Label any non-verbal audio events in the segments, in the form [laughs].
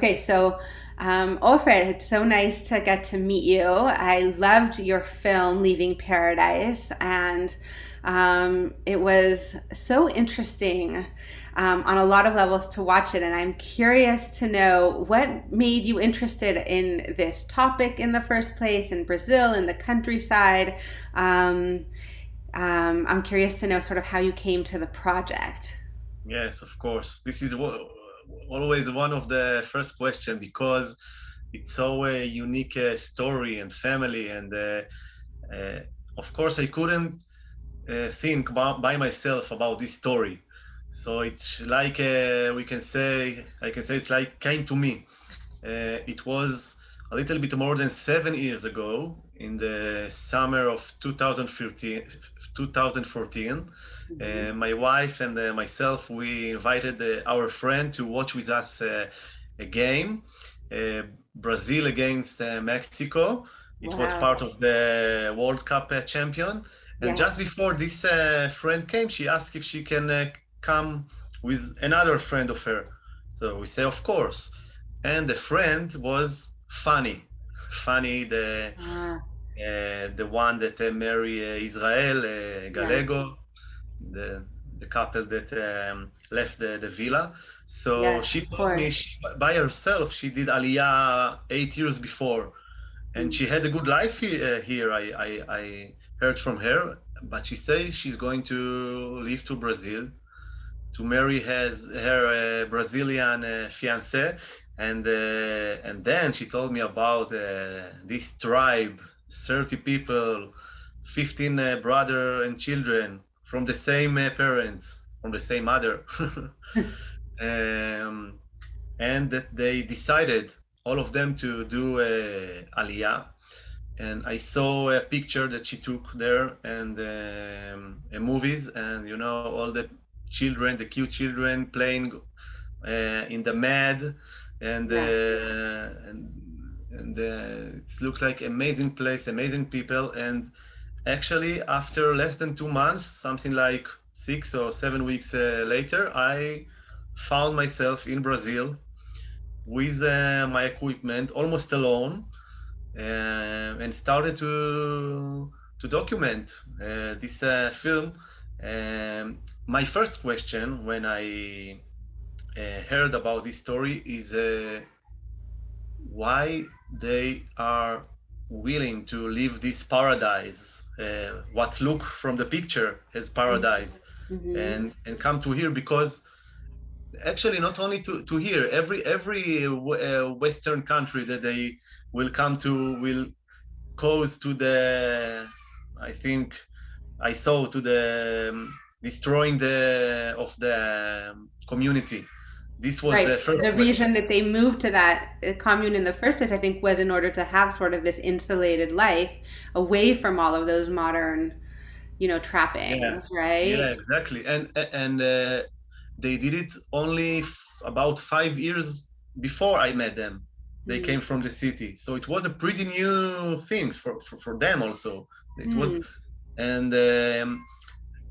Okay, so um, Ofer, it's so nice to get to meet you. I loved your film, Leaving Paradise, and um, it was so interesting um, on a lot of levels to watch it. And I'm curious to know what made you interested in this topic in the first place in Brazil, in the countryside. Um, um, I'm curious to know sort of how you came to the project. Yes, of course. This is what always one of the first question because it's so a unique uh, story and family and uh, uh, of course I couldn't uh, think by myself about this story. So it's like uh, we can say I can say it's like came to me. Uh, it was a little bit more than seven years ago in the summer of 2014 2014 uh, my wife and uh, myself, we invited uh, our friend to watch with us uh, a game, uh, Brazil against uh, Mexico. It wow. was part of the World Cup champion. And yes. just before this friend came, she asked if she can come with another friend of her. So we say, of course. And the friend was Fanny. Fanny, the ah. uh, the one that uh, married uh, Israel, Gallego, the the couple that um, left the, the villa. So she told me she, by herself she did Aliyah eight years before, and she had a good life here. Uh, here I, I, I heard from her, but she says she's going to leave to Brazil to marry his, her uh, Brazilian uh, fiance, and uh, and then she told me about uh, this tribe, 30 people, 15 uh, brother and children from the same uh, parents, from the same mother. [laughs] um, and that they decided, all of them, to do uh, Aliyah. And I saw a picture that she took there and um, movies, and you know, all the children, the cute children playing uh, in the mad, and yeah. uh, and, and uh, it looks like amazing place, amazing people, and actually after less than two months something like six or seven weeks uh, later i found myself in brazil with uh, my equipment almost alone uh, and started to to document uh, this uh, film. Um, my first question when i uh, heard about this story is why they are willing to leave this paradise uh, what look from the picture as paradise. Mm-hmm. and and come to here because actually not only to, to here every every uh, western country that they will come to will cause to the i think i saw to the um, destroying the of the um, community this was right. the first the reason that they moved to that uh, commune in the first place i think was in order to have sort of this insulated life away from all of those modern you know trappings yeah. right yeah exactly and and uh, they did it only about five years before i met them they mm. came from the city so it was a pretty new thing for for, for them also it mm. was and um,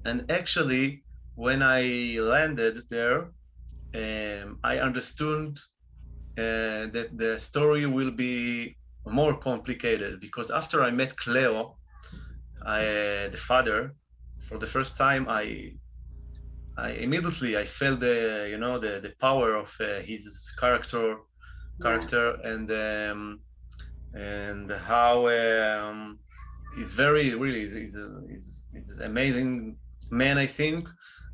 and actually when i landed there um, I understood uh, that the story will be more complicated because after I met Cleo, I, uh, the father, for the first time, I, I immediately I felt the you know the the power of uh, his character, character yeah. and um, and how um, he's very really he's, he's, he's amazing man I think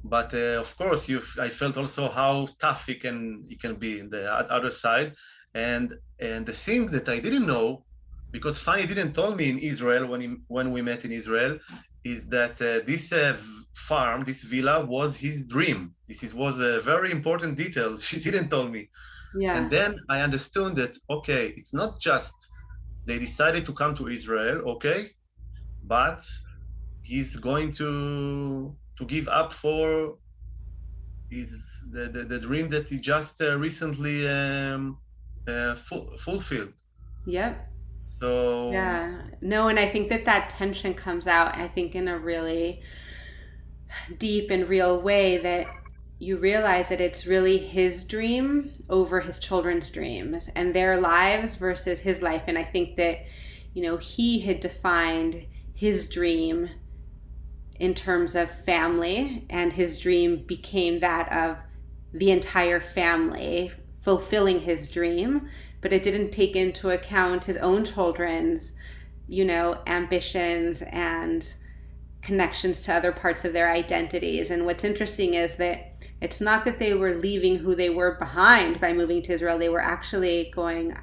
but uh, of course you i felt also how tough it can he can be in the other side. And and the thing that i didn't know because Fanny didn't tell me in israel when he, when we met in israel is that uh, this uh, farm this villa was his dream. This is, was a very important detail [laughs] she didn't tell me. Yeah. And then i understood that okay it's not just they decided to come to israel okay but he's going to to give up for is the, the, the dream that he just uh, recently um, uh, fu- fulfilled. Yep. So yeah, no, and I think that that tension comes out. I think in a really deep and real way that you realize that it's really his dream over his children's dreams and their lives versus his life. And I think that, you know, he had defined his dream in terms of family, and his dream became that of the entire family fulfilling his dream, but it didn't take into account his own children's, you know, ambitions and connections to other parts of their identities. And what's interesting is that it's not that they were leaving who they were behind by moving to Israel, they were actually going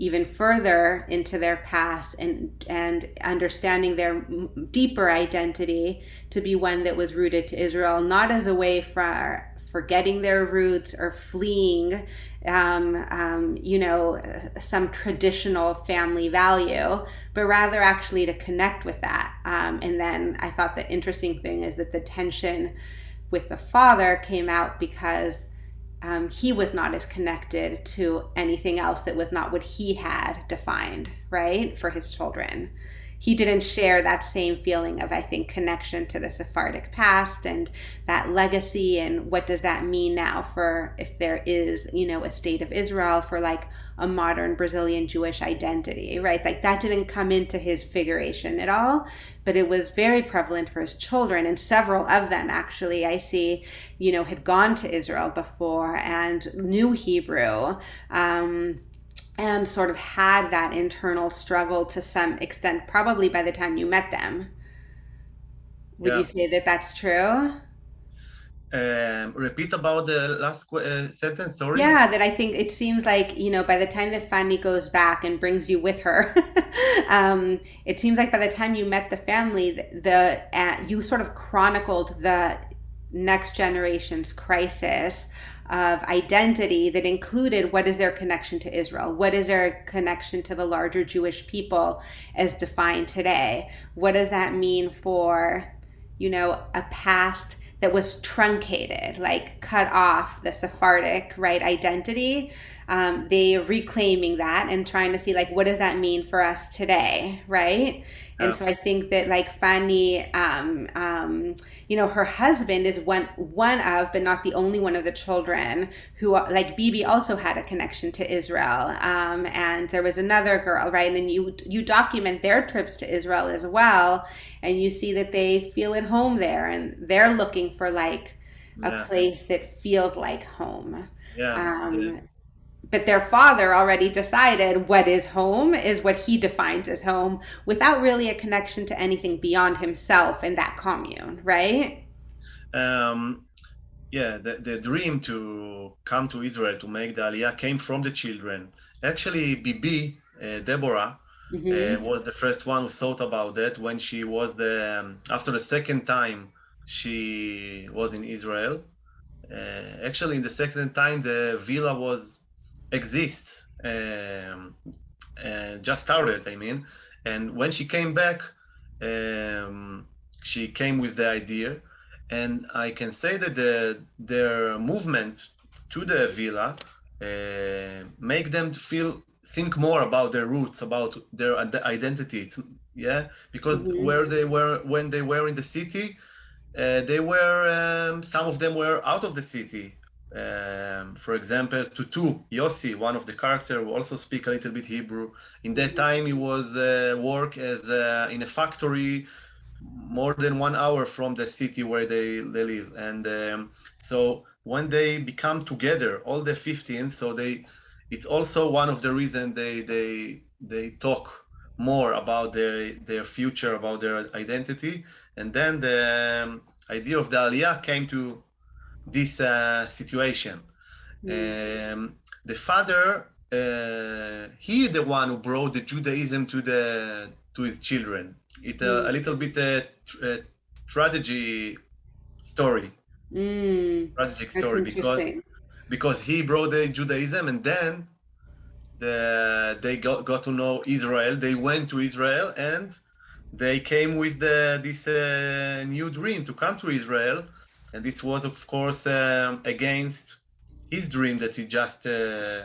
even further into their past and and understanding their deeper identity to be one that was rooted to Israel, not as a way for forgetting their roots or fleeing, um, um, you know, some traditional family value, but rather actually to connect with that. Um, and then I thought the interesting thing is that the tension with the father came out because um, he was not as connected to anything else that was not what he had defined, right, for his children he didn't share that same feeling of, I think, connection to the Sephardic past and that legacy. And what does that mean now for if there is, you know, a state of Israel for like a modern Brazilian Jewish identity, right? Like that didn't come into his figuration at all, but it was very prevalent for his children. And several of them actually, I see, you know, had gone to Israel before and knew Hebrew. Um, and sort of had that internal struggle to some extent, probably by the time you met them. Would yeah. you say that that's true? Um, repeat about the last uh, sentence, sorry. Yeah, that I think it seems like, you know, by the time that Fanny goes back and brings you with her, [laughs] um, it seems like by the time you met the family, the, uh, you sort of chronicled the next generation's crisis of identity that included what is their connection to Israel? What is their connection to the larger Jewish people as defined today? What does that mean for, you know, a past that was truncated, like cut off the Sephardic, right, identity? Um, they reclaiming that and trying to see like what does that mean for us today, right? And so I think that like Fanny, um, um, you know, her husband is one one of, but not the only one of the children who, like Bibi, also had a connection to Israel. Um, and there was another girl, right? And you you document their trips to Israel as well, and you see that they feel at home there, and they're looking for like a yeah. place that feels like home. Yeah. Um, but their father already decided what is home is what he defines as home without really a connection to anything beyond himself and that commune, right? Um, yeah, the, the dream to come to Israel to make the Aliyah came from the children. Actually, Bibi, uh, Deborah, mm-hmm. uh, was the first one who thought about that when she was the, um, after the second time she was in Israel. Uh, actually, in the second time, the villa was exists um, uh, just started i mean. And when she came back um, she came with the idea. And i can say that the, their movement to the villa uh, make them feel think more about their roots about their identity yeah? Because mm-hmm. where they were when they were in the city uh, they were um, some of them were out of the city um, for example, Tutu, Yossi, one of the character who also speak a little bit Hebrew. In that time, he was uh, work as uh, in a factory more than one hour from the city where they, they live. And um, so when they become together, all the 15, so they, it's also one of the reasons they they they talk more about their their future, about their identity. And then the um, idea of the Aliyah came to this uh, situation. Mm. Um, the father, uh, he the one who brought the Judaism to the to his children. It's mm. a, little bit a, a tragedy story, mm. tragic story because because he brought the Judaism and then the, they got, got to know Israel. They went to Israel and they came with the, this uh, new dream to come to Israel and this was of course um, against his dream that he just uh,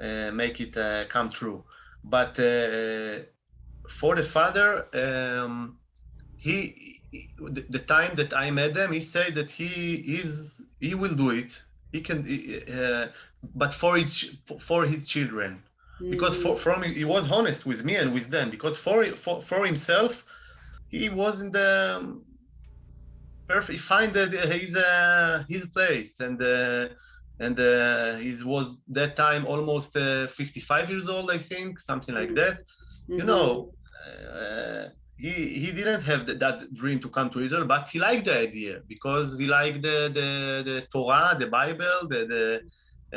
uh, make it uh, come true but uh, for the father um, he the, the time that I met him, he said that he is he will do it. He can, uh, but for each for his children, because for from he was honest with me and with them. Because for for for himself, he wasn't the perfect. He find that his uh, his place and. Uh, and uh, he was that time almost uh, 55 years old, I think, something like that. Mm-hmm. You know, uh, he he didn't have the, that dream to come to Israel, but he liked the idea because he liked the the, the Torah, the Bible, the the.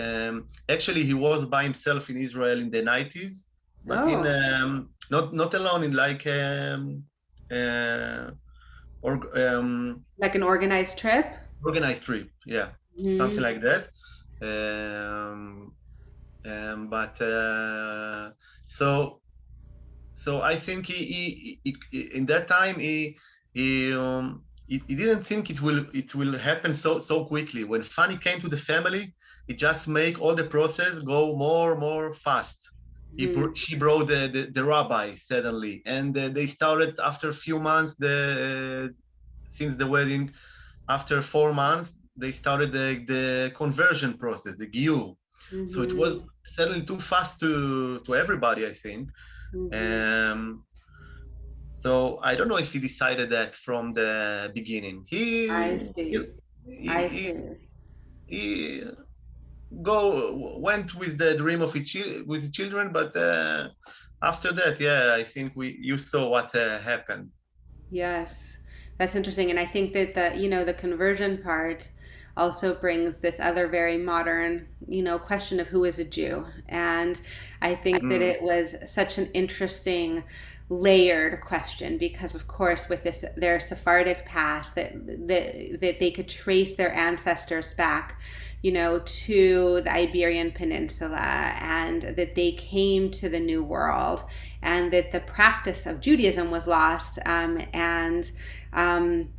Um, actually, he was by himself in Israel in the 90s, but oh. in um, not not alone in like um, uh, or um, like an organized trip. Organized trip, yeah, mm-hmm. something like that. Um, um, but uh, so so I think he, he, he, in that time he he, um, he, he didn't think it will it will happen so so quickly. When Fanny came to the family, it just make all the process go more more fast. He, mm. she brought the, the, the rabbi suddenly, and uh, they started after a few months. The uh, since the wedding, after four months, they started the, the conversion process, the giyur. Mm-hmm. So it was mm-hmm. suddenly too fast to to everybody, I think. Mm-hmm. Um, so I don't know if he decided that from the beginning. He I see. He, I see. He, he go went with the dream of his with the children, but uh, after that, yeah, I think we you saw what uh, happened. Yes, that's interesting, and I think that the you know the conversion part also brings this other very modern, you know, question of who is a Jew. And I think mm. that it was such an interesting layered question because of course with this their sephardic past that that, that they could trace their ancestors back you know to the iberian peninsula and that they came to the new world and that the practice of judaism was lost um, and um,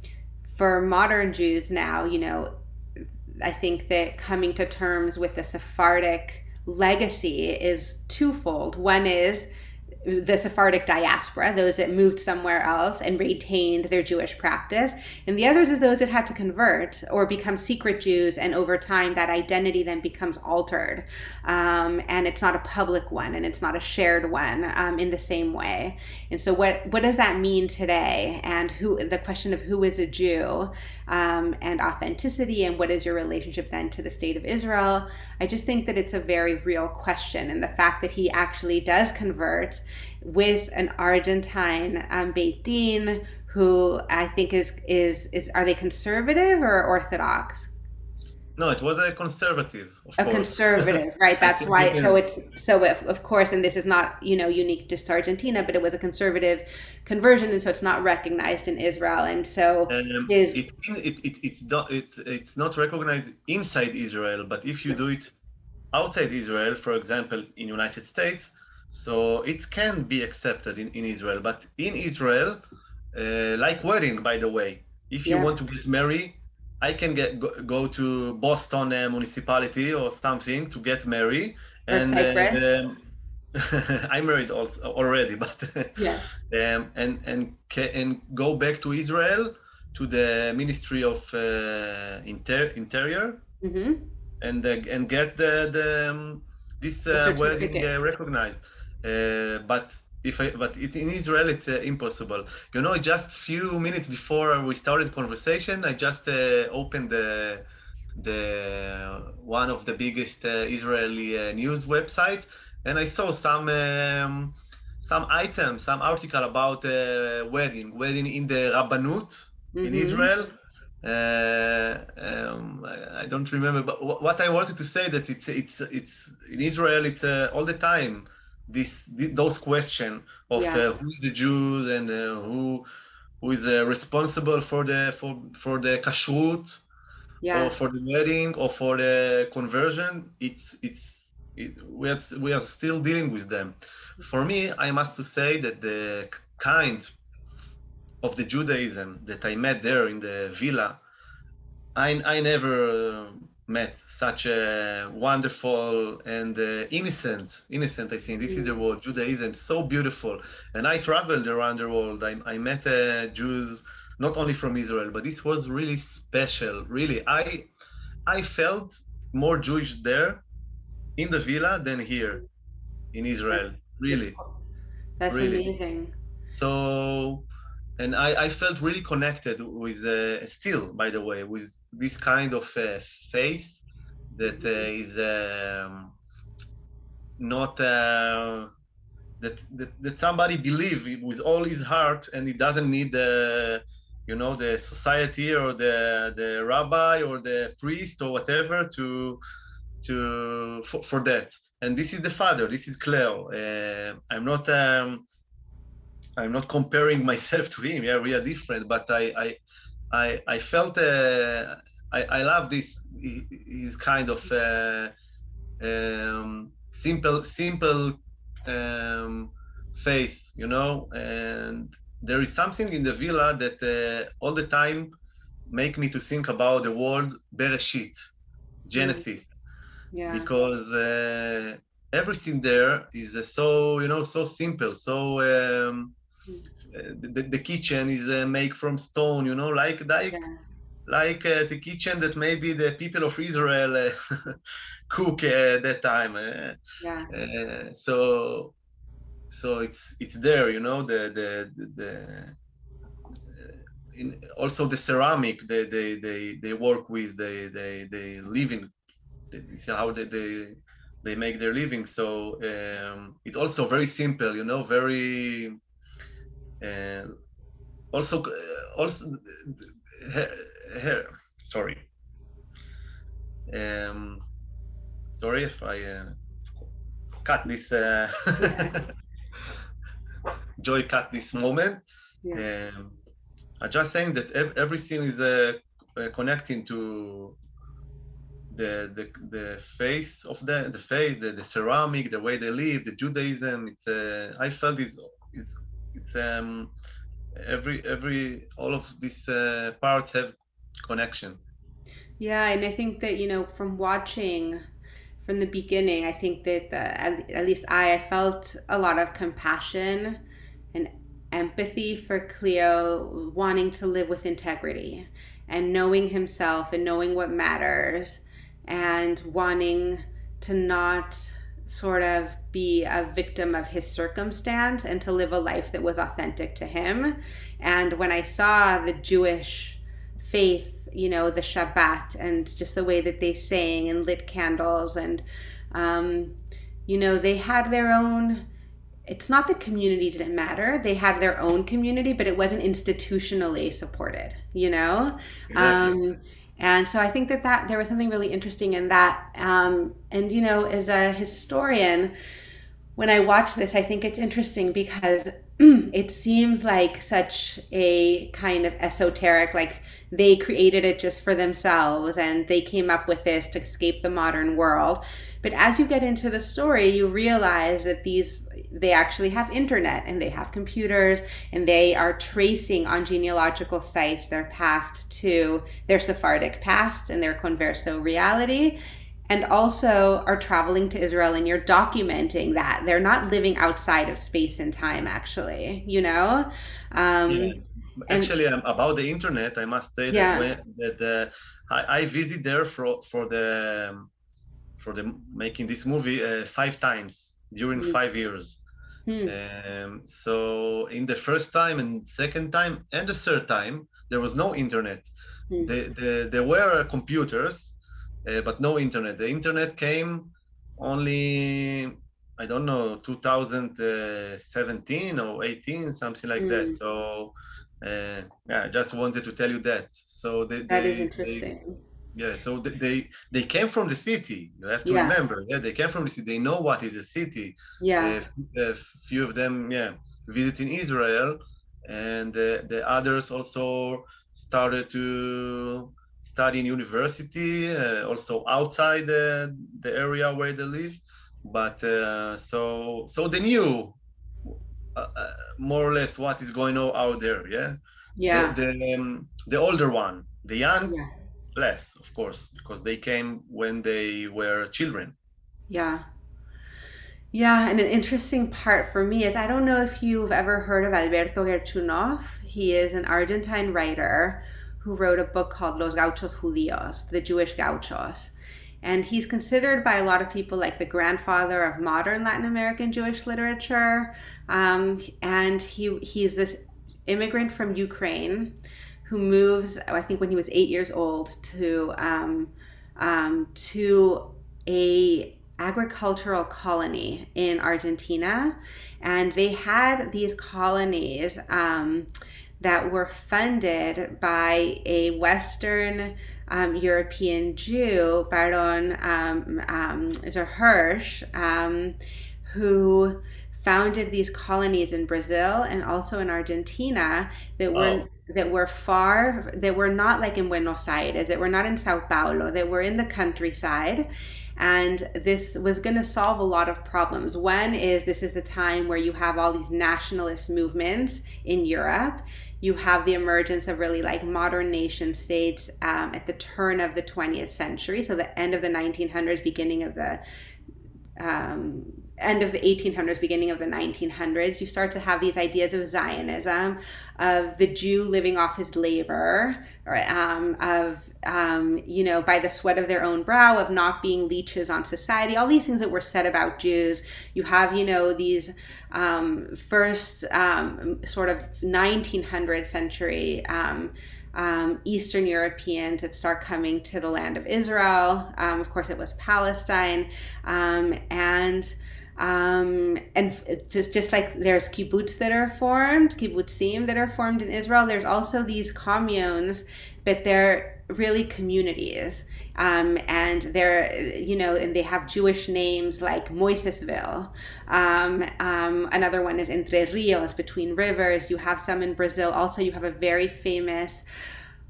for modern jews now you know I think that coming to terms with the Sephardic legacy is twofold. One is the Sephardic diaspora, those that moved somewhere else and retained their Jewish practice. And the others is those that had to convert or become secret Jews. And over time, that identity then becomes altered. Um, and it's not a public one and it's not a shared one um, in the same way. And so, what, what does that mean today? And who the question of who is a Jew um, and authenticity and what is your relationship then to the state of Israel? I just think that it's a very real question. And the fact that he actually does convert with an Argentine um, Beit Din who I think is is is are they conservative or orthodox? No, it was a conservative. a course. conservative, [laughs] right? That's [laughs] why. So it's so if, of course, and this is not you know unique just to Argentina, but it was a conservative conversion, and so it's not recognized in Israel, and so um, is it, it, it, it's not it's it's not recognized inside Israel, but if you do it outside Israel, for example, in United States, so it can be accepted in, in Israel. But in Israel, uh, like wedding, by the way, if you yeah. want to get married, I can get go, go to Boston uh, municipality or something to get married. Or and Cyprus. Um, [laughs] I'm married also, already, [laughs] but yeah. Um, and and and go back to Israel to the Ministry of uh, Inter- Interior mm-hmm. and uh, and get the the um, this uh, wedding uh, recognized. Uh, but if I, but it, in Israel it's uh, impossible. You know, just few minutes before we started conversation, I just uh, opened the the one of the biggest uh, Israeli uh, news website, and I saw some um, some items, some article about uh, wedding, wedding in the Rabbanut mm-hmm. in Israel. Um, I, I, don't remember, but what I wanted to say that it's it's it's in Israel. It's all the time this, those question of yeah. uh, who is the Jews and uh, who who is uh, responsible for the for for the kashrut yeah. or for the wedding or for the conversion it's it's it, we are we are still dealing with them for me i must to say that the kind of the judaism that i met there in the villa i i never met such a wonderful and uh, innocent, innocent, I think this is the mm. word, Judaism, so beautiful. And I traveled around the world. I, I met uh, Jews not only from Israel, but this was really special. Really, I I felt more Jewish there in the villa than here in Israel. Really, that's really. amazing. So, and I, I felt really connected with, uh, still, by the way, with this kind of uh, faith that uh, is um, not uh, that, that that somebody believe with all his heart, and he doesn't need the, you know, the society or the the rabbi or the priest or whatever to to for, for that. And this is the father. This is Cleo. Uh, I'm not. Um, I'm not comparing [laughs] myself to him. Yeah, we are different, but I I I, I felt uh, I I love this his kind of uh, um, simple simple um, faith, you know. And there is something in the villa that uh, all the time make me to think about the word Bereshit, Genesis, Yeah. because uh, everything there is uh, so you know so simple, so. Um, uh, the, the kitchen is uh, made from stone, you know, like like Yeah. like uh, the kitchen that maybe the people of Israel uh, [laughs] cook at that time. Uh, Yeah. uh, so so it's it's there, you know, the the the, the in, also the ceramic they they they, they work with, they they they live in. This is how they, they they make their living. So um, it's also very simple, you know, very and also uh, also uh, here sorry. Um sorry if i uh, cut this uh, [laughs] joy cut this moment. Yeah. um i'm just saying that ev- everything is uh, uh, connecting to the, the the face of the the face the, the ceramic the way they live the judaism. It's uh, i felt is is it's um every every all of these uh, parts have connection. Yeah, and I think that, you know, from watching from the beginning, I think that the, at, at least I, I felt a lot of compassion and empathy for Cleo wanting to live with integrity and knowing himself and knowing what matters and wanting to not sort of be a victim of his circumstance and to live a life that was authentic to him. And when I saw the Jewish faith, you know, the Shabbat and just the way that they sang and lit candles and, um, you know, they had their own. It's not the community didn't matter. They had their own community, but it wasn't institutionally supported, you know? exactly Um, and so I think that, that there was something really interesting in that. Um, and, you know, as a historian, when I watch this, I think it's interesting because Mm, it seems like such a kind of esoteric, like they created it just for themselves and they came up with this to escape the modern world. But as you get into the story, you realize that these they actually have internet and they have computers and they are tracing on genealogical sites their past to their Sephardic past and their converso reality and also are traveling to Israel and you're documenting that. They're not living outside of space and time, actually, you know? yeah. Um, and actually um, about the internet i must say that when that uh, I, I visit there for for the um, for the making this movie uh, five times during mm, five years. Mm, um, so in the first time and second time and the third time there was no internet. Mm, the, the, there were computers, uh, but no internet. The internet came only, I don't know, 2017 or 18, something like that. mm. So, uh, yeah, I just wanted to tell you that. So they, That is they, they interesting. yeah, so they, they they came from the city. You have to Yeah, remember, yeah, they came from the city. They know what is a city. yeah, A a few of them, yeah, visiting Israel, and uh, the others also started to study in university, uh, also outside the, the area where they live. But uh, so so they knew uh, more or less what is going on out there. Yeah, the yeah, the um, the older one, the young yeah, less, of course, because they came when they were children. yeah. Yeah, and an interesting part for me is I don't know if you've ever heard of Alberto Gerchunoff. He is an Argentine writer who wrote a book called Los Gauchos Judíos, the Jewish Gauchos. And he's considered by a lot of people like the grandfather of modern Latin American Jewish literature. Um, and he he's this immigrant from Ukraine who moves, I think, when he was eight years old to um, um, to a agricultural colony in Argentina, and they had these colonies um, that were funded by a Western um, European Jew, Baron um, um, de Hirsch, um, who founded these colonies in Brazil and also in Argentina that were that were far that were not like in Buenos Aires, that were not in Sao Paulo, that were in the countryside. And this was going to solve a lot of problems. One is this is the time where you have all these nationalist movements in Europe. You have the emergence of really like modern nation states um, at the turn of the 20th century, so the end of the 1900s, beginning of the um, end of the 1800s, beginning of the 1900s, you start to have these ideas of Zionism, of the Jew living off his labor, or, um, of, um, you know, by the sweat of their own brow, of not being leeches on society, all these things that were said about Jews. You have, you know, these um, first um, sort of 1900th century um, um, Eastern Europeans that start coming to the land of Israel. Um, of course, it was Palestine, um, and um, and just just like there's kibbutz that are formed, kibbutzim that are formed in Israel. There's also these communes, but they're really communities. Um, and they're, you know, and they have Jewish names like Moisés Ville. Um, um, another one is Entre Rios, between rivers. You have some in Brazil. Also, you have a very famous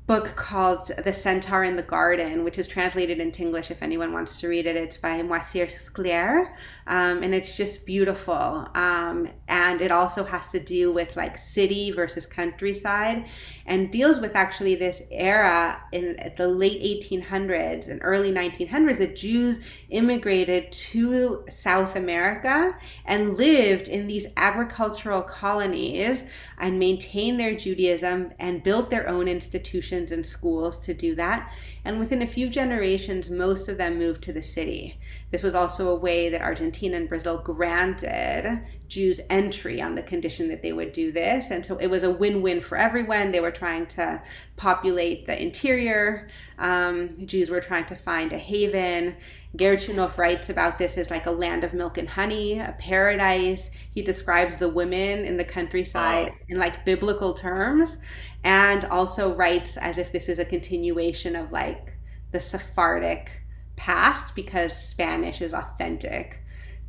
book called The Centaur in the Garden, which is translated into English if anyone wants to read it. It's by Moacir Scliar, um, and it's just beautiful. Um, and it also has to do with like city versus countryside and deals with actually this era in the late 1800s and early 1900s that Jews immigrated to South America and lived in these agricultural colonies and maintained their Judaism and built their own institutions and schools to do that. And within a few generations, most of them moved to the city. This was also a way that Argentina and Brazil granted Jews entry on the condition that they would do this. And so it was a win win for everyone. They were trying to populate the interior, um, Jews were trying to find a haven. Gerchunoff writes about this as like a land of milk and honey, a paradise. He describes the women in the countryside Wow. in like biblical terms and also writes as if this is a continuation of like the Sephardic past because Spanish is authentic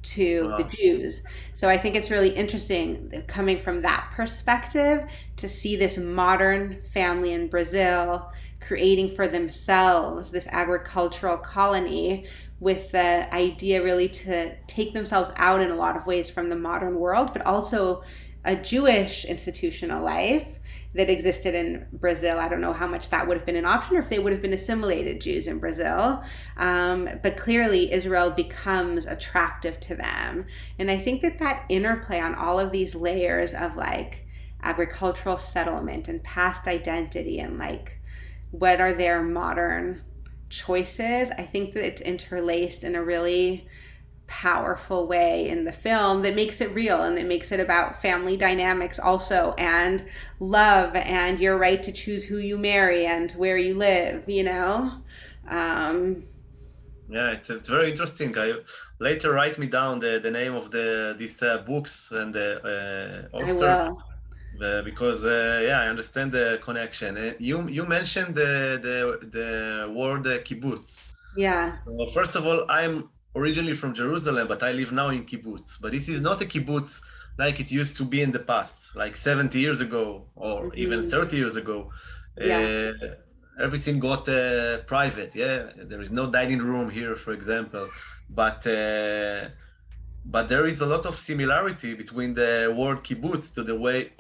to the Jews. So I think it's really interesting uh, coming from that perspective to see this modern family in Brazil creating for themselves this agricultural colony with the idea really to take themselves out in a lot of ways from the modern world, but also a Jewish institutional life that existed in Brazil. I don't know how much that would have been an option or if they would have been assimilated Jews in Brazil. Um, but clearly, Israel becomes attractive to them. And I think that that interplay on all of these layers of like agricultural settlement and past identity and like what are their modern choices, I think that it's interlaced in a really powerful way in the film that makes it real and that makes it about family dynamics also and love and your right to choose who you marry and where you live you know? Um Yeah, it's, it's very interesting. I later write me down the, the name of the these uh, books and the uh, i authors will. uh, because uh, yeah, I understand the connection. Uh, you you mentioned the the the word uh, kibbutz. yeah So first of all, I'm originally from Jerusalem, but I live now in kibbutz. But this is not a kibbutz like it used to be in the past, like 70 years ago or even hmm 30 years ago. yeah Uh, everything got uh, private. Yeah, there is no dining room here, for example. But uh, but there is a lot of similarity between the word kibbutz to the way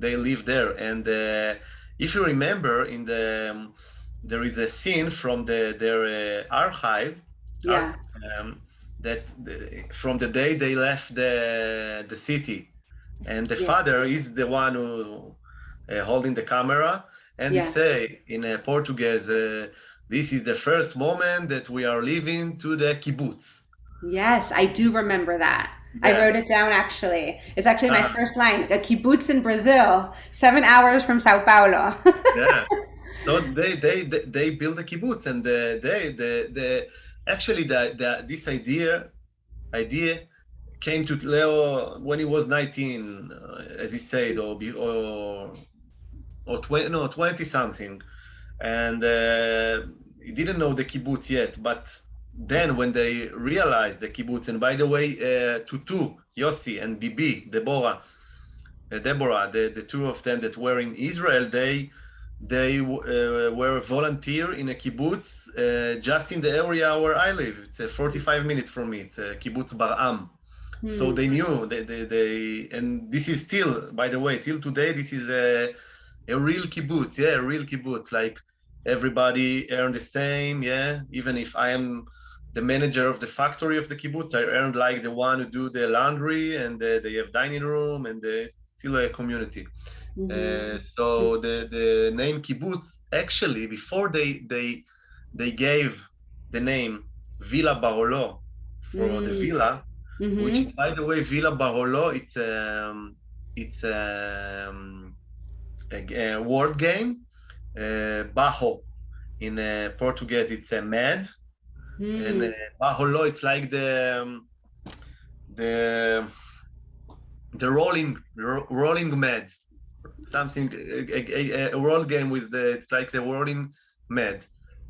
they live there. And uh, if you remember, in the um, there is a scene from the their uh, archive, arch, yeah um, that the, from the day they left the the city, and the Yeah. father is the one who uh, holding the camera, and Yeah. he say in uh, Portuguese, uh, "This is the first moment that we are leaving to the kibbutz." Yes, I do remember that. I wrote it down actually. It's actually my Ah. first line. A kibbutz in Brazil, seven hours from Sao Paulo. [laughs] yeah. So they they they, they build a kibbutz, and the, they the the actually the, the this idea idea came to Leo when he was 19, uh, as he said, or be, or or 20 no 20 something, and uh, he didn't know the kibbutz yet, but then when they realized the kibbutz, and by the way, uh, Tutu, Yossi, and Bibi, Deborah, uh, Deborah, the, the two of them that were in Israel, they they uh, were a volunteer in a kibbutz uh, just in the area where I live. It's uh, 45 minutes from me. It's a kibbutz Bar'am. So Hmm. they knew they, they, they and this is still, by the way, till today, this is a a real kibbutz, yeah, a real kibbutz. Like everybody earn the same, yeah. Even if I am the manager of the factory of the kibbutz, I earned like the one who do the laundry and uh, they have dining room and uh, it's still a community. Mhm. Uh, so the the name kibbutz actually before they they they gave the name Villa Barolo for the Mm. villa, which Mhm. is by the way Villa Barolo. It's um it's um, a, a word game. Uh, Bajo in uh, Portuguese it's a mad, and uh, Mm. Barolo it's like the um, the the rolling ro- rolling mad something a, a, a world game with the it's like the rolling med.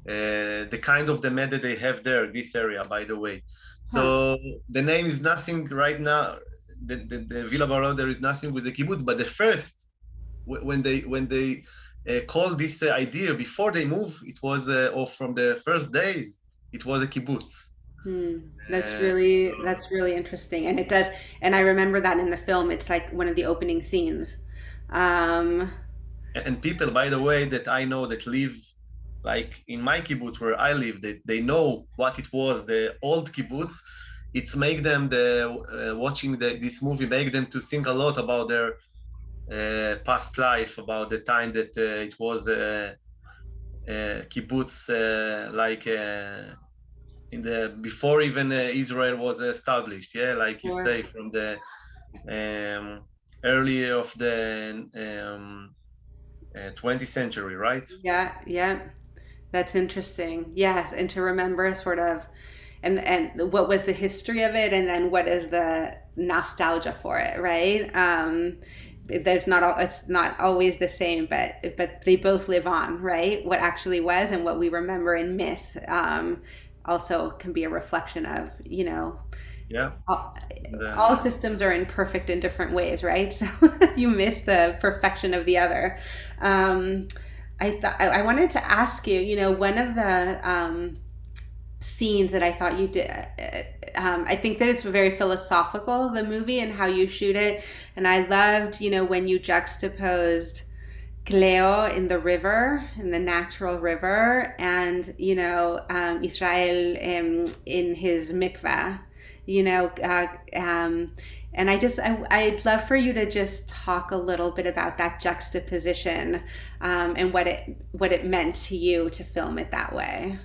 Uh, the kind of the med that they have there this area by the way. So the name is nothing right now the, the, the villa barolo there is nothing with the kibbutz but the first when they when they uh, called this uh, idea before they move it was uh, or from the first days it was a kibbutz Hmm. That's Uh, really so- that's really interesting, and it does. And I remember that in the film. It's like one of the opening scenes. Um, and people by the way that i know that live like in my kibbutz where i live that they know what it was the old kibbutz it's make them the uh, watching the, this movie make them to think a lot about their uh, past life about the time that uh, it was uh, uh, kibbutz uh, like uh, in the before even uh, israel was established yeah like you Sure. say from the um, early of the um, uh, 20th century, right? yeah, yeah, that's interesting. Yeah, and to remember sort of, and and what was the history of it, and then what is the nostalgia for it, right? Um, there's not it's not always the same, but but they both live on, right? What actually was and what we remember and miss. Um, also can be a reflection of you know Yeah. all, uh, all systems are imperfect in different ways, right? [laughs] So you miss the perfection of the other. Um, I thought I I wanted to ask you. You know, one of the um, scenes that I thought you did. Um, I think that it's very philosophical, the movie, and how you shoot it. And I loved, you know, when you juxtaposed Cleo in the river, in the natural river, and you know um, Israel um, in his mikveh, You know, uh, um, and I just I, I'd love for you to just talk a little bit about that juxtaposition um, and what it what it meant to you to film it that way.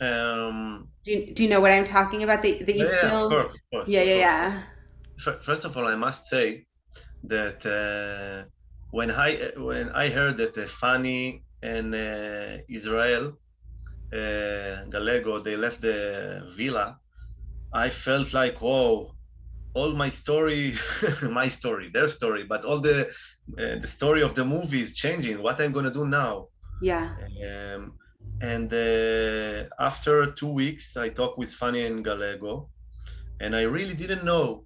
Um, Do you, do you know what I'm talking about? That, that you yeah, yeah, of course, of course. Yeah, of yeah, course. yeah. First of all, I must say that uh, when I when I heard that uh, Fanny and uh, Israel uh, Gallego they left the villa, I felt like whoa, all my story, [laughs] my story, their story, but all the uh, the story of the movie is changing. What I'm gonna do now? Yeah. Um, and uh, after two weeks, I talked with Fanny and Gallego, and I really didn't know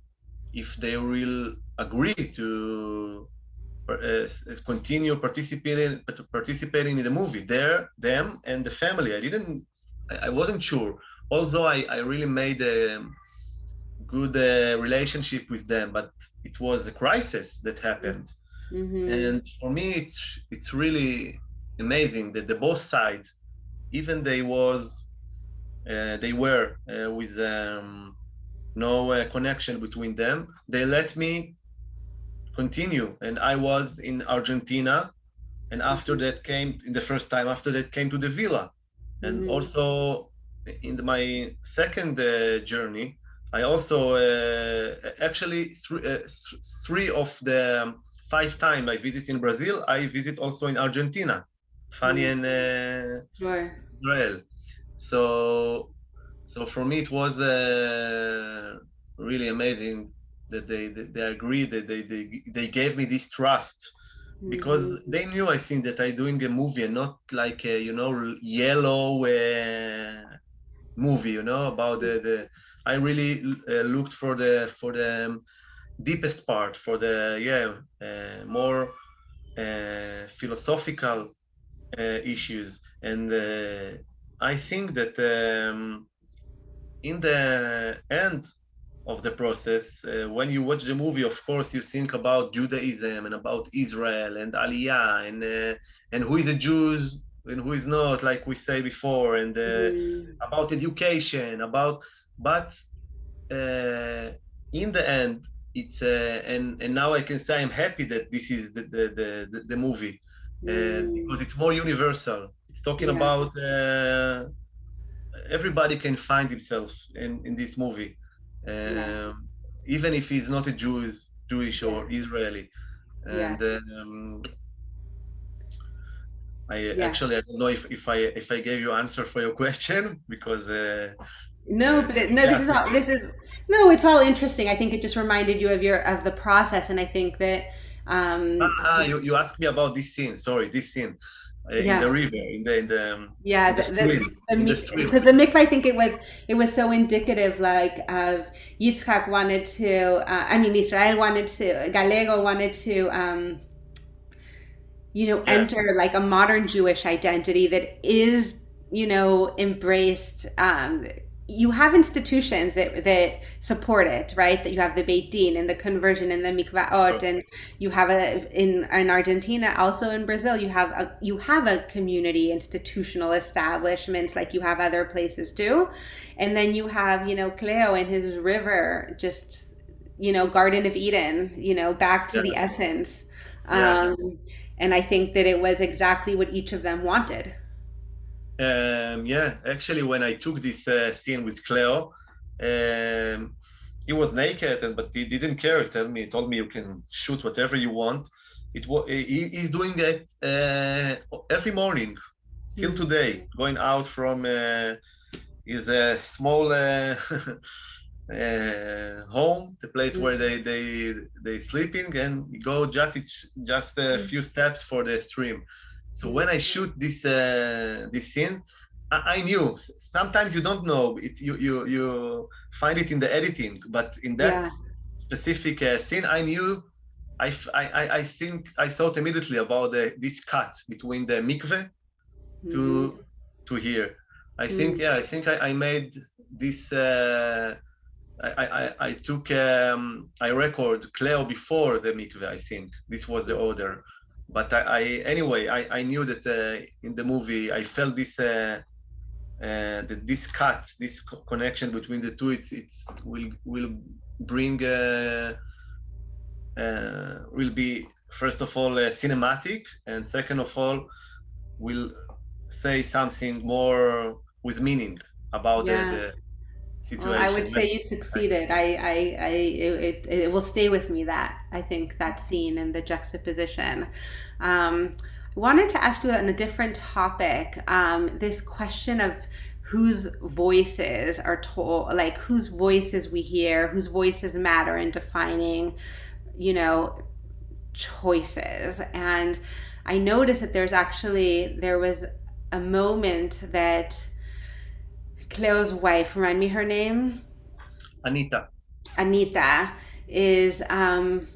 if they will agree to uh, continue participating participating in the movie. There, them, and the family. I didn't. I wasn't sure. Although I, I really made a good uh, relationship with them, but it was the crisis that happened. hmm And for me, it's it's really amazing that the both sides, even they was uh, they were uh, with um, no uh, connection between them. They let me continue, and I was in Argentina, and after Mm-hmm. that came in the first time. After that came to the villa, and Mhm. also in my second uh, journey, I also uh, actually three, uh, th- three of the five time I visit in Brazil, I visit also in Argentina, Fanny Mm. and uh, Sure. Israel. So, so for me it was uh, really amazing that they they, they agreed that they, they they gave me this trust because Mhm. they knew I think that I doing a movie and not like a you know yellow uh, movie you know about the the I really uh, looked for the for the um, deepest part for the yeah uh, more uh, philosophical uh, issues and uh, I think that um, in the end of the process, uh, when you watch the movie, of course, you think about Judaism and about Israel and Aliyah and uh, and who is a Jew and who is not, like we say before, and uh, Mhm. about education, about but uh, in the end, it's uh, and and now I can say I'm happy that this is the the, the, the movie because Mm. it's more universal. It's talking Yeah. about uh, everybody can find himself in, in this movie, Yeah. um, even if he's not a Jewish, Jewish or Israeli. Yeah. And um, I Yeah. actually I don't know if, if I if I gave you answer for your [laughs] question because uh, No, uh, but it, no, yeah, this is all this is no, it's all interesting. I think it just reminded you of your of the process, and I think that um ah, you, you asked me about this scene. Sorry, this scene uh, in yeah, the river, in the in the um, yeah, in the stream, the the because the mikvah, I think it was it was so indicative, like of Yitzchak wanted to, uh, I mean, Israel wanted to, Gallego wanted to. um you know, Yeah, enter like a modern Jewish identity that is, you know, embraced. Um, you have institutions that that support it, right? That you have the Beit Din and the conversion and the mikvaot, and you have a in in Argentina, also in Brazil, you have a you have a community institutional establishments like you have other places too, and then you have you know Cleo and his river, just you know Garden of Eden, you know back to Yeah, the essence. yeah. Um, and I think that it was exactly what each of them wanted. Um, yeah, actually, when I took this uh, scene with Cleo, um, he was naked, and but he didn't care. He told me, he told me you can shoot whatever you want. It was he, he's doing that uh, every morning till Mm, today, going out from uh, his uh, small uh, [laughs] uh, home, the place where mm, they they they sleeping, and go just just a mm, few steps for the stream. So when I shoot this uh, this scene, I, I knew. Sometimes you don't know. It's you you you find it in the editing, but in that Yeah. specific uh, scene, I knew. I, I, I- I think I thought immediately about the, this cut between the mikveh to to here. I think Mm, yeah, I think I, I made this. Uh, I, I I I took um, I record Cleo before the mikveh. I think this was the order, but I, I anyway I, I knew that uh, in the movie I felt this uh, uh, that this cut this co- connection between the two it's it's will will bring uh, uh, will be first of all uh, cinematic and second of all will say something more with meaning about yeah. the Well, I would situation. say you succeeded. I, I, I, it, it, it will stay with me that I think that scene and the juxtaposition. Um, I wanted to ask you on a different topic. Um, this question of whose voices are told, like whose voices we hear, whose voices matter in defining, you know, choices. And I noticed that there's actually there was a moment that Cleo's wife, remind me her name, Anita. Anita, is um,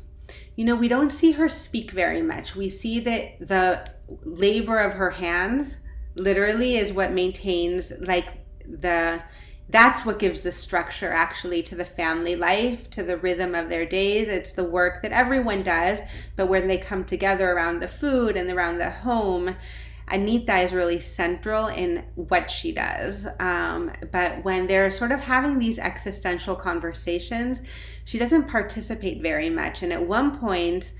you know, we don't see her speak very much. We see that the labor of her hands literally is what maintains like the that's what gives the structure actually to the family life, to the rhythm of their days. It's the work that everyone does, but when they come together around the food and around the home, Anita is really central in what she does. Um, but when they're sort of having these existential conversations, she doesn't participate very much. And at one point,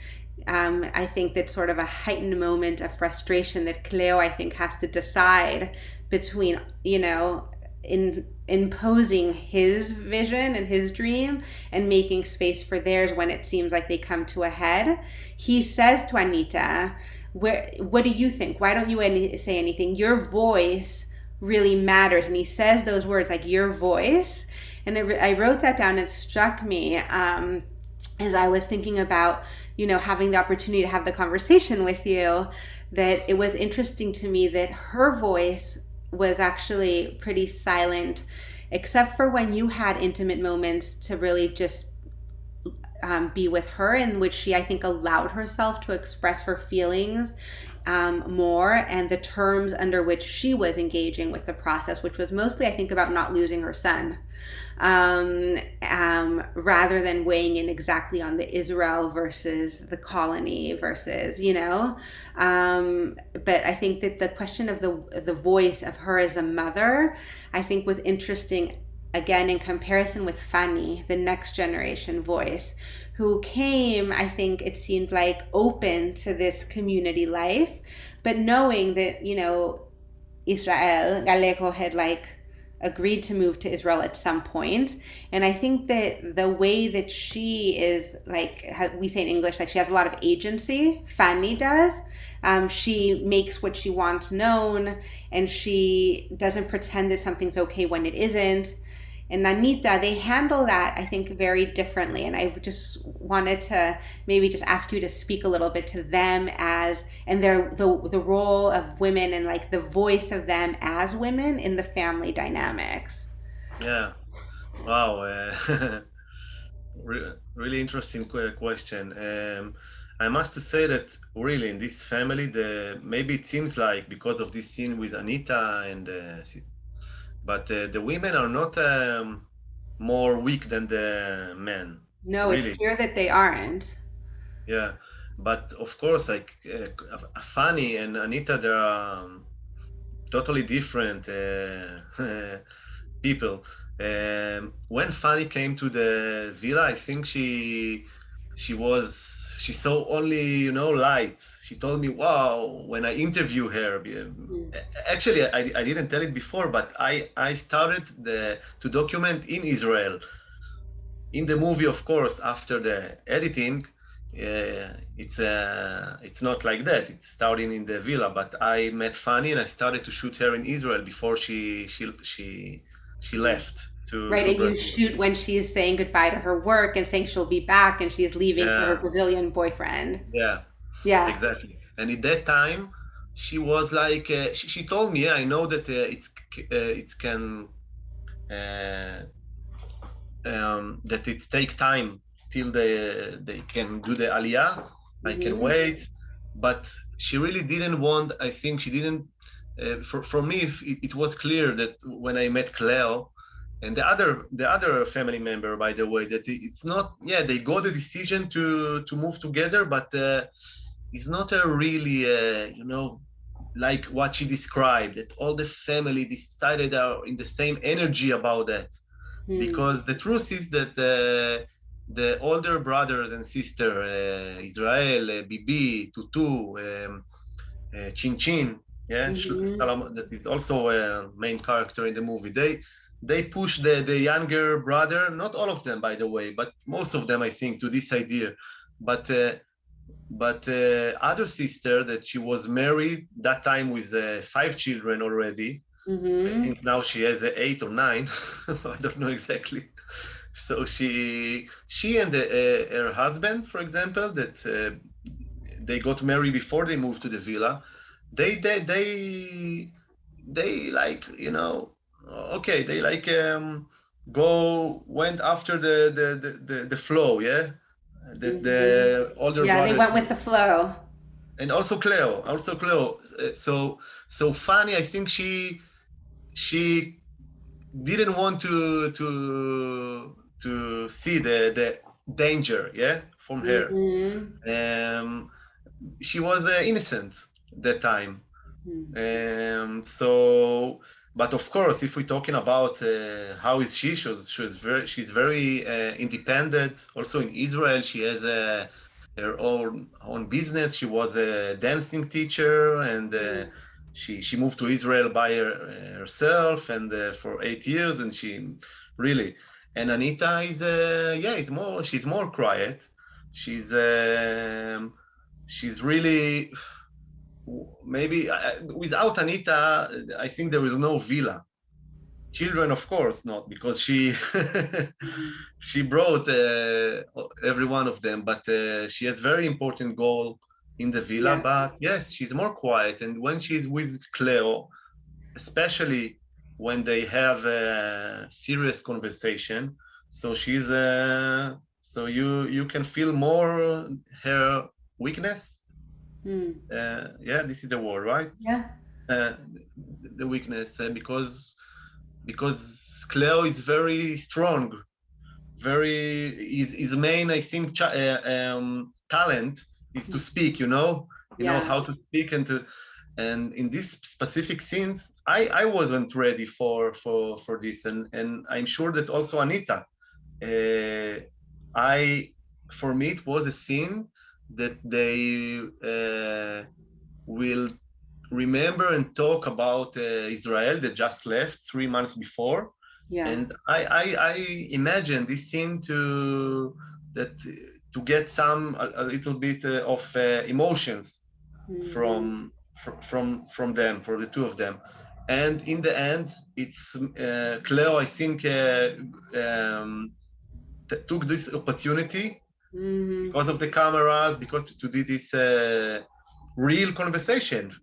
um, I think that sort of a heightened moment of frustration that Cleo, I think, has to decide between, you know, in imposing his vision and his dream and making space for theirs when it seems like they come to a head. He says to Anita, "Where? What do you think? Why don't you any, say anything? Your voice really matters." And he says those words like "your voice," and it, I wrote that down. It struck me um, as I was thinking about, you know, having the opportunity to have the conversation with you. That it was interesting to me that her voice was actually pretty silent, except for when you had intimate moments to really just um, be with her, in which she, I think, allowed herself to express her feelings um, more and the terms under which she was engaging with the process, which was mostly, I think, about not losing her son um, um, rather than weighing in exactly on the Israel versus the colony versus, you know. Um, but I think that the question of the the voice of her as a mother, I think, was interesting again in comparison with Fanny, the next generation voice, who came, I think it seemed like open to this community life, but knowing that, you know, Israel, Gallego had like agreed to move to Israel at some point. And I think that the way that she is, like we say in English, like she has a lot of agency, Fanny does. Um, she makes what she wants known and she doesn't pretend that something's okay when it isn't and Anita, they handle that, I think, very differently. And I just wanted to maybe just ask you to speak a little bit to them as and their the the role of women and like the voice of them as women in the family dynamics. Yeah. Wow. Uh, [laughs] really interesting question. Um, I must to say that really in this family, the maybe it seems like because of this scene with Anita and uh, but uh, the women are not um, more weak than the men. No, really. it's clear that they aren't. Yeah, but of course, like uh, Fanny and Anita, they're um, totally different uh, [laughs] people. Um, when Fanny came to the villa, I think she she was she saw only you know lights. She told me wow when i interview her mm. actually I, I didn't tell it before but i i started the to document in israel in the movie of course after the editing uh, it's uh, it's not like that. It's starting in the villa but i met fanny and i started to shoot her in israel before she she she she left to right, to and you shoot when she's saying goodbye to her work and saying she'll be back, and she's leaving yeah. for her Brazilian boyfriend. Yeah, yeah, exactly. And at that time, she was like, uh, she, she, told me, yeah, I know that uh, it's uh, it can uh, um, that it take time till they they can do the aliyah. Mm-hmm. I can mm-hmm. wait, but she really didn't want. I think she didn't. Uh, for for me, it, it was clear that when I met Cleo, and the other the other family member by the way that it's not yeah they got the decision to to move together but uh, it's not a really uh, you know like what she described that all the family decided are in the same energy about that mm. because the truth is that uh, the older brothers and sister uh, Israel, uh, Bibi, Tutu, um, uh, Chin Chin, yeah, mm-hmm. that is also a main character in the movie. They they push the, the younger brother, not all of them, by the way, but most of them, I think, to this idea. But uh, but uh, other sister that she was married that time with uh, five children already. Mm-hmm. I think now she has uh, eight or nine. [laughs] I don't know exactly. So she she and the, uh, her husband, for example, that uh, they got married before they moved to the villa. They they they they like you know okay they like um, go went after the the the, the, the flow yeah the, mm-hmm. the older yeah they went with the flow and also cleo also cleo uh, so so fanny i think she she didn't want to to to see the the danger yeah from her mm-hmm. um she was uh, innocent that time Mm. Um, so, but of course, if we're talking about uh, how is she, she's, she's very, she's very uh, independent. Also in Israel, she has a, her own own business. She was a dancing teacher, and uh, mm. she she moved to Israel by her, herself, and uh, for eight years, and she really. And Anita is, uh, yeah, is more. She's more quiet. She's um, she's really maybe without Anita, I think there is no villa. Children, of course, not because she [laughs] she brought uh, every one of them, but uh, she has very important goal in the villa. Yeah. But yes, she's more quiet, and when she's with Cleo, especially when they have a serious conversation, so she's uh, so you you can feel more her weakness Mm. Uh, yeah, this is the war, right? Yeah. Uh, the weakness uh, because because Cleo is very strong, very his, his main I think uh, um, talent is to speak. You know, you yeah. know how to speak and to and in this specific scenes I I wasn't ready for for for this and and I'm sure that also Anita. Uh, I for me it was a scene that they uh, will remember and talk about uh, Israel that just left three months before. Yeah. And I, I, I imagine this scene to that to get some a, a little bit uh, of uh, emotions mm-hmm. from from from them for the two of them. And in the end, it's uh, Cleo. I think uh, um, took this opportunity mm-hmm. because of the cameras, because to do this uh, real conversation.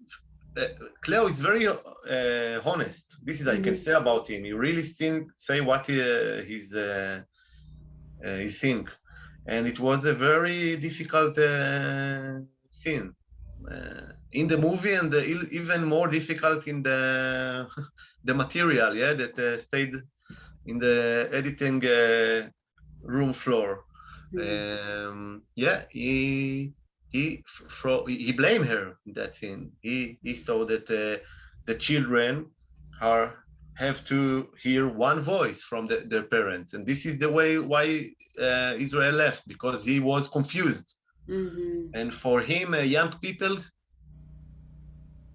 Uh, Cleo is very uh, honest. This is mm-hmm. I can mm-hmm. say about him. He really think, say what he, uh, he's uh, uh, he think, and it was a very difficult scene in the movie, and even more difficult in the [laughs] the material. Yeah, that stayed in the editing room floor. Mm. Um, yeah, he he fro- he blamed her in that scene. He he saw that uh, the children are have to hear one voice from the, their parents, and this is the way why uh, Israel left because he was confused. Mm-hmm. And for him, uh, young people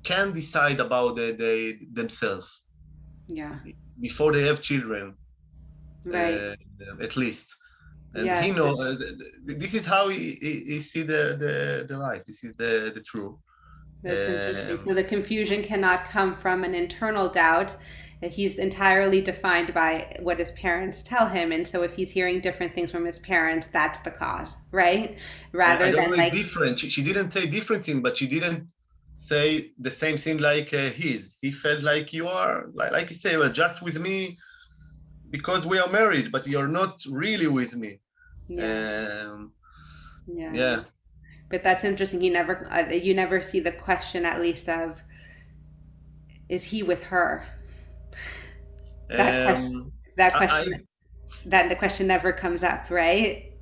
can decide about the, the, themselves. Yeah. Before they have children, right? Uh, at least and yes. he know uh, this is how he, he, he, see the, the the life. This is the the truth. That's um, interesting so the confusion cannot come from an internal doubt. He's entirely defined by what his parents tell him. And so if he's hearing different things from his parents that's the cause right? Rather than like different she, she, didn't say different thing but she didn't say the same thing like uh, his. He felt like you are like, like you say well just with me because we are married, but you're not really with me. Yeah. Um, yeah. Yeah. But that's interesting. You never, uh, you never see the question, at least, of is he with her? That um, question, that question, I, that the question never comes up, right?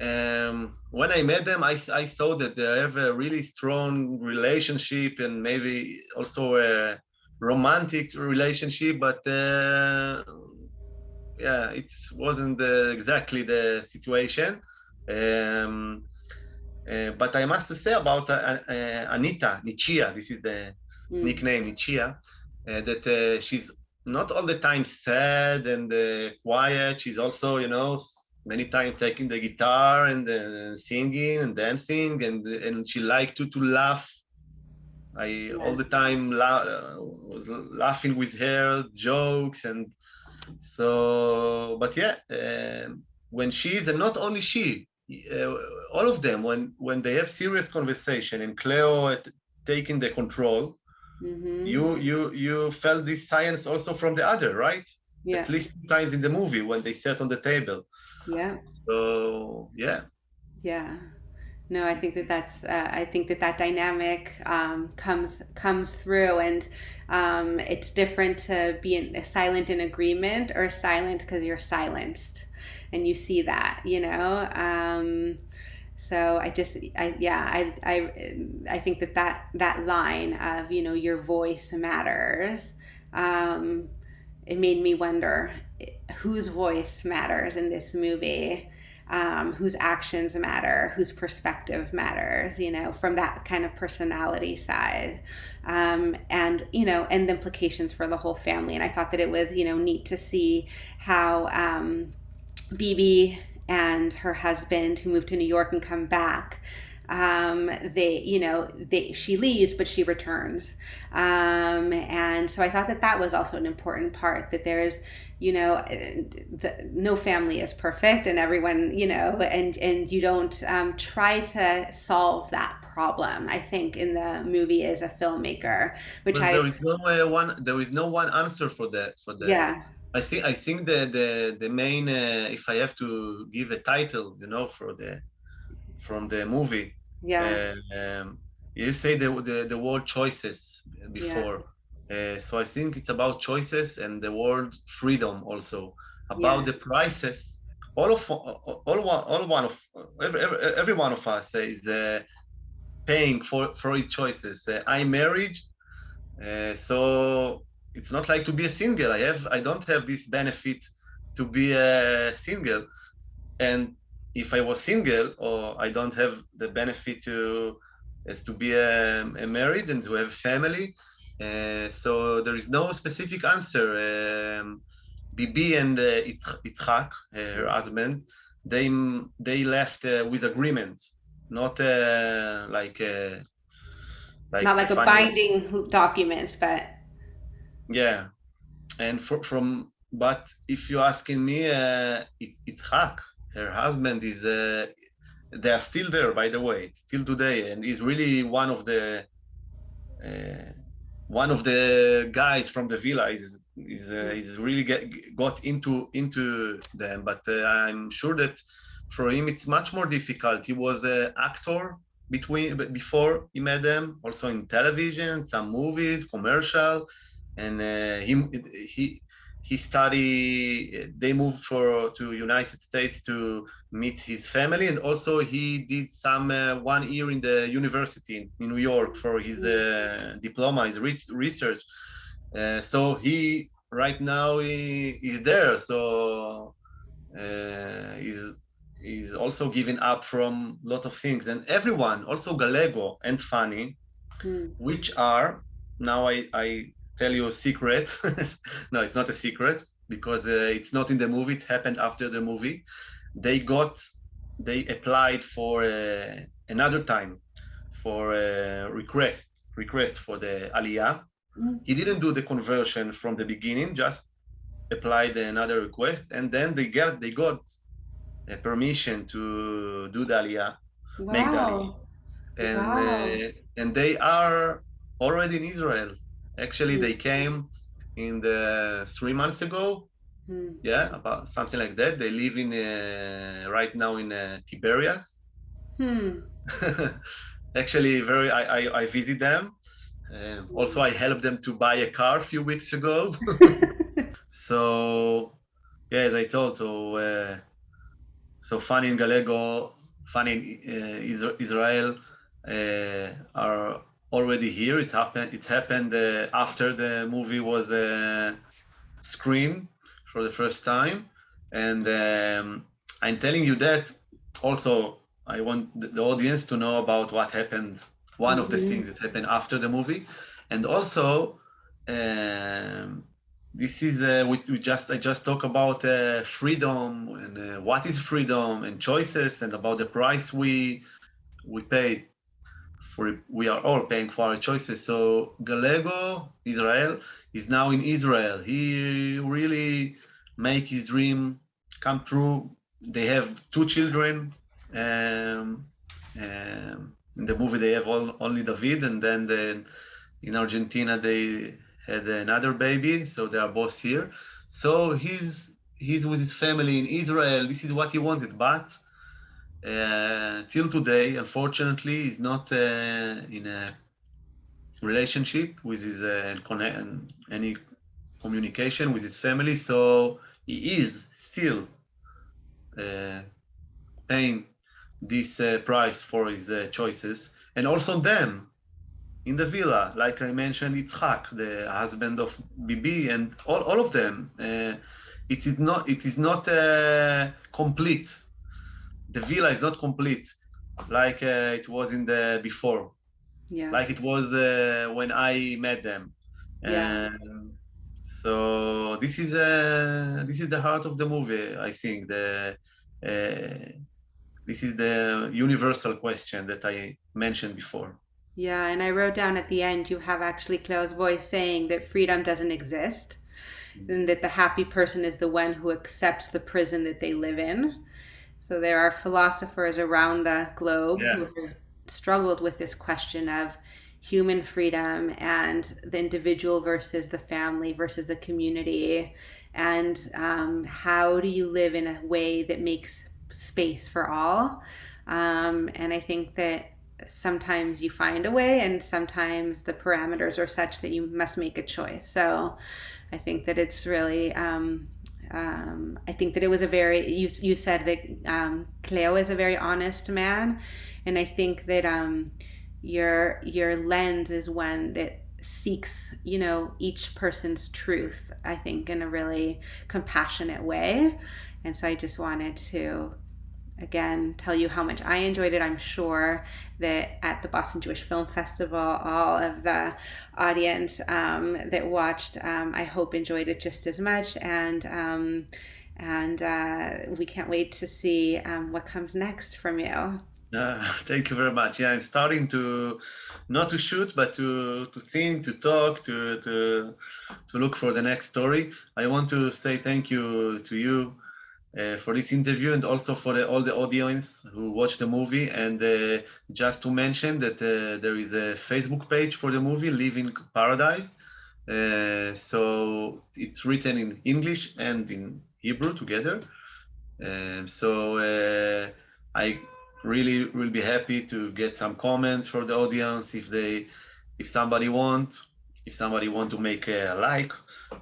Um, when I met them, I, I saw that they have a really strong relationship and maybe also a romantic relationship, but uh, yeah, it wasn't the, exactly the situation. Um, uh, but I must say about uh, uh, Anita Nichia, this is the mm. nickname Nichia, uh, that uh, she's not all the time sad and uh, quiet. She's also, you know, many times taking the guitar and singing and dancing, and and she liked to to laugh. I yeah. all the time la was laughing with her jokes and so, but yeah, um, when she's and not only she, uh, all of them when when they have serious conversation and Cleo taking the control, mm-hmm. you you you felt this science also from the other, right? Yeah. At least times in the movie when they sat on the table. Yeah. So yeah. Yeah. No, I think that that's. Uh, I think that that dynamic um, comes comes through, and um, it's different to be in, silent in agreement or silent because you're silenced, and you see that, you know. Um, So I just, I, yeah, I, I, I think that that, that line of, you know, your voice matters, um, it made me wonder whose voice matters in this movie um, whose actions matter, whose perspective matters, you know, from that kind of personality side. Um, and, you know, and the implications for the whole family. And I thought that it was, you know, neat to see how um, Bibi and her husband, who moved to New York and come back, um, they, you know, they, she leaves, but she returns. Um, and so I thought that that was also an important part that there's, you know, the, no family is perfect and everyone, you know, and, and you don't um, try to solve that problem. I think in the movie as a filmmaker, which but I, there is no uh, one, there is no one answer for that, for that. Yeah. I think I think the the the main uh, if I have to give a title, you know, for the from the movie, yeah. Um, you say the, the, the word choices before. Yeah. Uh, so I think it's about choices and the word freedom also. About yeah. the prices, all of all one all one of every, every, one of us is uh, paying for for its choices. Uh, I'm married, uh, so it's not like to be a single. I have I don't have this benefit to be a single, and if I was single or I don't have the benefit to as to be a, a married and to have family. Uh, so there is no specific answer. Um, Bibi and uh, Itzhak, her husband, they they left uh, with agreement, not uh, like uh, like not like a binding document, but yeah. And for, from but if you're asking me, uh, it's Itzhak her husband is uh, they are still there by the way still today and he's really one of the uh, one of the guys from the villa is is uh, is really get, got into into them. But uh, i'm sure that for him it's much more difficult. He was an actor between before he met them also in television some movies commercial and uh, he he he study they moved for to united states to meet his family and also he did some uh, one year in the university in new york for his uh, diploma his research. Uh, so he right now he is there. So uh, he's he's also giving up from a lot of things. And everyone also galego and fanny mm. which are now i i tell you a secret. [laughs] no, it's not a secret because uh, it's not in the movie. It happened after the movie. They got, they applied for uh, another time for a request, request for the Aliyah. Mm. He didn't do the conversion from the beginning, just applied another request, and then they got they got a permission to do the Aliyah, wow. make the Aliyah, and wow. uh, and they are already in Israel Actually, mm. they came in the three months ago. Mm. Yeah, about something like that. They live in uh, right now in uh, Tiberias. [laughs] Hmm. Actually, very. I, I, I visit them. Uh, also, I helped them to buy a car a few weeks ago. [laughs] so, yeah, as I told, so uh, so Fanny in Galego, Fanny in uh, Israel uh, are already here. It happened. It happened uh, after the movie was uh, screened for the first time, and um, I'm telling you that. Also, I want the audience to know about what happened. One mm-hmm. of the mm-hmm. things that happened after the movie, and also. Um, this is uh, we, we, just I just talk about uh, freedom and uh, what is freedom and choices and about the price we we pay we are all paying for our choices. So Galego Israel is now in Israel. He really make his dream come true. They have two children. Um, um, in the movie, they have all, only David, and then the, in Argentina they had another baby, so they are both here. So he's he's with his family in Israel. This is what he wanted, but uh, till today, unfortunately, is not uh, in a relationship with his uh, any communication with his family. So he is still uh, paying this uh, price for his uh, choices, and also them in the villa, like I mentioned, Itzhak, the husband of Bibi, and all, all of them. It is not it is not complete. The villa is not complete, like uh, it was in the before. Yeah. Like it was uh, when I met them. Yeah. And so this is uh, this is the heart of the movie. I think the uh, this is the universal question that I mentioned before. Yeah, and I wrote down at the end you have actually Cleo's voice saying that freedom doesn't exist and that the happy person is the one who accepts the prison that they live in. So there are philosophers around the globe Yeah. who have struggled with this question of human freedom and the individual versus the family versus the community. And um, how do you live in a way that makes space for all? Um, and I think that sometimes you find a way, and sometimes the parameters are such that you must make a choice. So I think that it's really. Um, um, I think that it was a very you you said that um, Cleo is a very honest man, and I think that um, your your lens is one that seeks you know each person's truth. I think in a really compassionate way, and so I just wanted to again tell you how much I enjoyed it. I'm sure that at the Boston Jewish Film Festival, all of the audience um, that watched, um, I hope, enjoyed it just as much. And um, and uh, we can't wait to see um, what comes next from you. Uh, [laughs] thank you very much. Yeah, I'm starting to not to shoot, but to to think, to talk, to to to look for the next story. I want to say thank you to you uh, for this interview and also for the, all the audience who watched the movie. And uh, just to mention that uh, there is a Facebook page for the movie, Living Paradise. Uh, so it's written in English and in Hebrew together. Um, so uh, I really will be happy to get some comments from the audience if they, if somebody want, if somebody want to make a like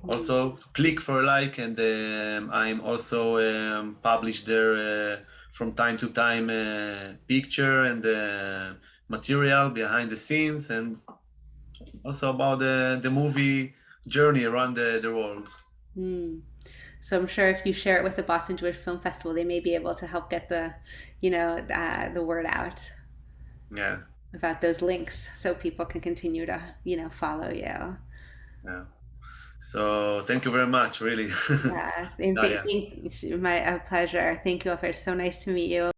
also click for a like and um, i'm also um, publish there uh, from time to time uh, picture and uh, material behind the scenes and also about the, the movie journey around the, the world Hmm. So I'm sure if you share it with the Boston Jewish Film Festival, they may be able to help get the, you know, uh, the word out yeah about those links, so people can continue to, you know, follow you. yeah so thank you very much really [laughs] Yeah, and Nadia. thank, thank my pleasure. Thank you, Ofer. So nice to meet you.